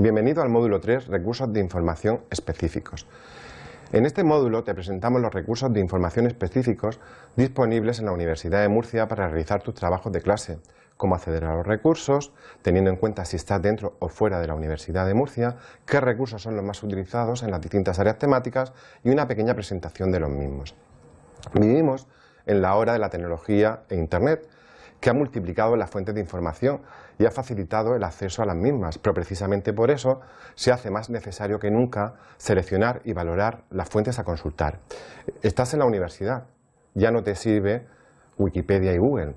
Bienvenido al módulo 3, Recursos de Información Específicos. En este módulo te presentamos los recursos de información específicos disponibles en la Universidad de Murcia para realizar tus trabajos de clase, cómo acceder a los recursos, teniendo en cuenta si estás dentro o fuera de la Universidad de Murcia, qué recursos son los más utilizados en las distintas áreas temáticas y una pequeña presentación de los mismos. Vivimos en la hora de la tecnología e Internet, que ha multiplicado las fuentes de información y ha facilitado el acceso a las mismas, pero precisamente por eso se hace más necesario que nunca seleccionar y valorar las fuentes a consultar. Estás en la universidad, ya no te sirve Wikipedia y Google,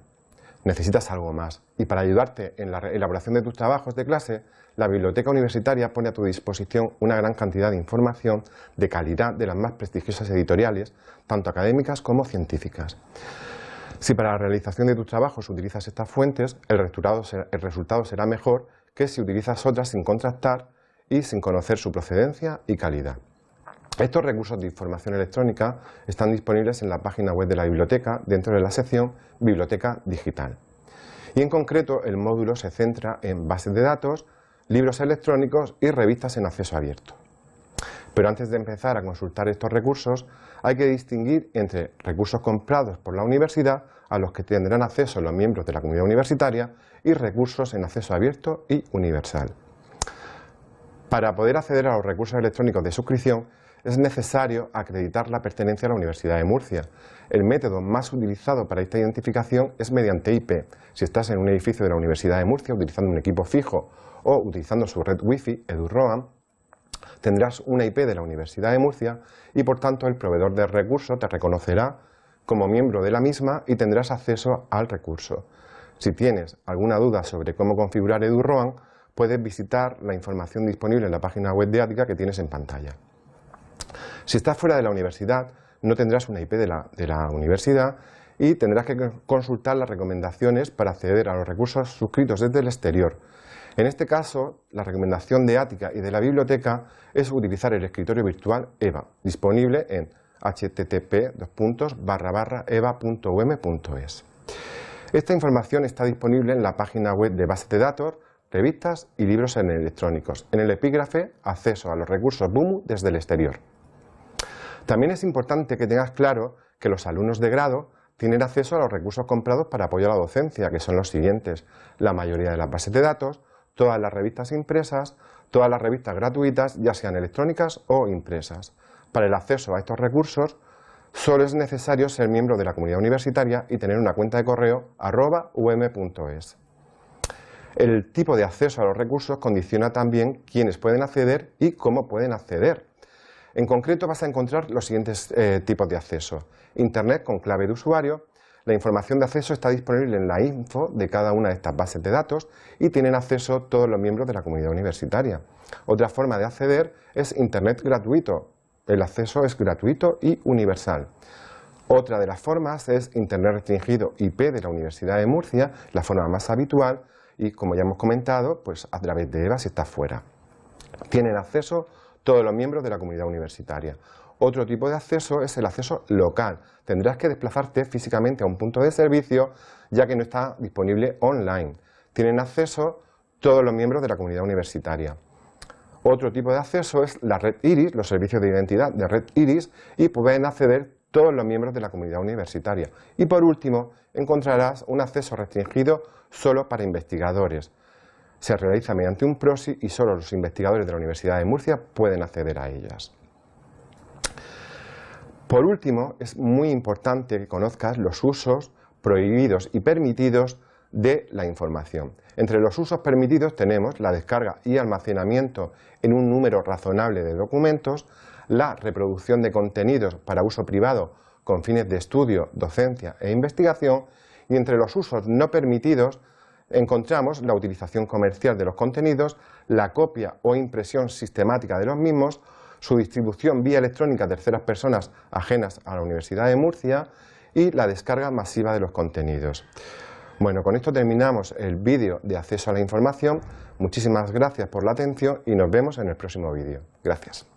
necesitas algo más. Y para ayudarte en la elaboración de tus trabajos de clase, la biblioteca universitaria pone a tu disposición una gran cantidad de información de calidad de las más prestigiosas editoriales, tanto académicas como científicas. Si para la realización de tus trabajos utilizas estas fuentes, el resultado, será, mejor que si utilizas otras sin contrastar y sin conocer su procedencia y calidad. Estos recursos de información electrónica están disponibles en la página web de la biblioteca dentro de la sección Biblioteca Digital. Y en concreto el módulo se centra en bases de datos, libros electrónicos y revistas en acceso abierto. Pero antes de empezar a consultar estos recursos, hay que distinguir entre recursos comprados por la universidad, a los que tendrán acceso los miembros de la comunidad universitaria, y recursos en acceso abierto y universal. Para poder acceder a los recursos electrónicos de suscripción, es necesario acreditar la pertenencia a la Universidad de Murcia. El método más utilizado para esta identificación es mediante IP. Si estás en un edificio de la Universidad de Murcia utilizando un equipo fijo o utilizando su red Wi-Fi, EduRoam, tendrás una IP de la Universidad de Murcia y por tanto el proveedor de recurso te reconocerá como miembro de la misma y tendrás acceso al recurso. Si tienes alguna duda sobre cómo configurar EduRoam, puedes visitar la información disponible en la página web de Ática que tienes en pantalla. Si estás fuera de la universidad, no tendrás una IP de la, de la universidad y tendrás que consultar las recomendaciones para acceder a los recursos suscritos desde el exterior, en este caso, la recomendación de Ática y de la biblioteca es utilizar el escritorio virtual EVA, disponible en http://eva.um.es. Esta información está disponible en la página web de bases de datos, revistas y libros en electrónicos. En el epígrafe, acceso a los recursos BUMU desde el exterior. También es importante que tengas claro que los alumnos de grado tienen acceso a los recursos comprados para apoyar la docencia, que son los siguientes. La mayoría de las bases de datos, todas las revistas impresas, todas las revistas gratuitas, ya sean electrónicas o impresas. Para el acceso a estos recursos, solo es necesario ser miembro de la comunidad universitaria y tener una cuenta de correo arroba um.es. El tipo de acceso a los recursos condiciona también quiénes pueden acceder y cómo pueden acceder. En concreto vas a encontrar los siguientes eh, tipos de acceso. Internet con clave de usuario, la información de acceso está disponible en la info de cada una de estas bases de datos y tienen acceso todos los miembros de la comunidad universitaria. Otra forma de acceder es Internet gratuito. El acceso es gratuito y universal. Otra de las formas es Internet restringido IP de la Universidad de Murcia, la forma más habitual y como ya hemos comentado, pues a través de EVA si está fuera. Tienen acceso todos los miembros de la comunidad universitaria. Otro tipo de acceso es el acceso local. Tendrás que desplazarte físicamente a un punto de servicio ya que no está disponible online. Tienen acceso todos los miembros de la comunidad universitaria. Otro tipo de acceso es la red IRIS, los servicios de identidad de red IRIS y pueden acceder todos los miembros de la comunidad universitaria. Y por último, encontrarás un acceso restringido solo para investigadores. Se realiza mediante un proxy y solo los investigadores de la Universidad de Murcia pueden acceder a ellas. Por último, es muy importante que conozcas los usos prohibidos y permitidos de la información. Entre los usos permitidos tenemos la descarga y almacenamiento en un número razonable de documentos, la reproducción de contenidos para uso privado con fines de estudio, docencia e investigación y entre los usos no permitidos encontramos la utilización comercial de los contenidos, la copia o impresión sistemática de los mismos su distribución vía electrónica a terceras personas ajenas a la Universidad de Murcia y la descarga masiva de los contenidos. Bueno, con esto terminamos el vídeo de acceso a la información. Muchísimas gracias por la atención y nos vemos en el próximo vídeo. Gracias.